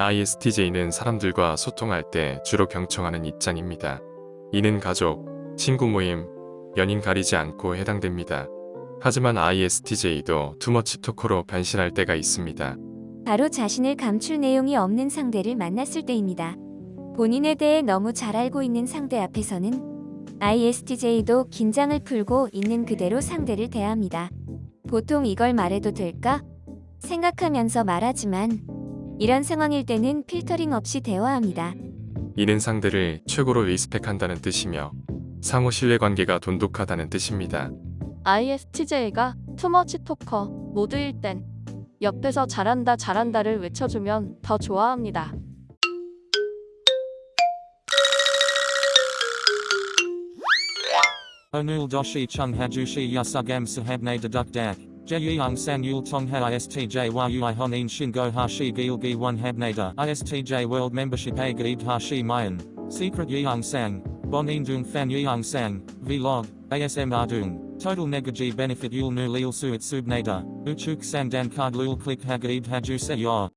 ISTJ는 사람들과 소통할 때 주로 경청하는 입장입니다. 이는 가족, 친구 모임, 연인 가리지 않고 해당됩니다. 하지만 ISTJ도 투머치 토커로 변신할 때가 있습니다. 바로 자신을 감출 내용이 없는 상대를 만났을 때입니다. 본인에 대해 너무 잘 알고 있는 상대 앞에서는 ISTJ도 긴장을 풀고 있는 그대로 상대를 대합니다. 보통 이걸 말해도 될까? 생각하면서 말하지만 이런 상황일 때는 필터링 없이 대화합니다. 이는 상대를 최고로 리스펙한다는 뜻이며 상호 신뢰관계가 돈독하다는 뜻입니다. ISTJ가 투머치 토커 모드일 땐 옆에서 잘한다 잘한다를 외쳐주면 더 좋아합니다. Onul doshi chung hajushi yasugam sahabne deduk dak. Jeyang san yul tongha istj yui honin shingo hashi gilgi one habnada istj world membership a gaib hashi mayan. Secret yang sang. Bonin dung fan yang sang. Vlog. ASM ardung. Total negaji benefit yul nu lil suit subnada. Uchuk sandan card lul click hagaib haju se yor.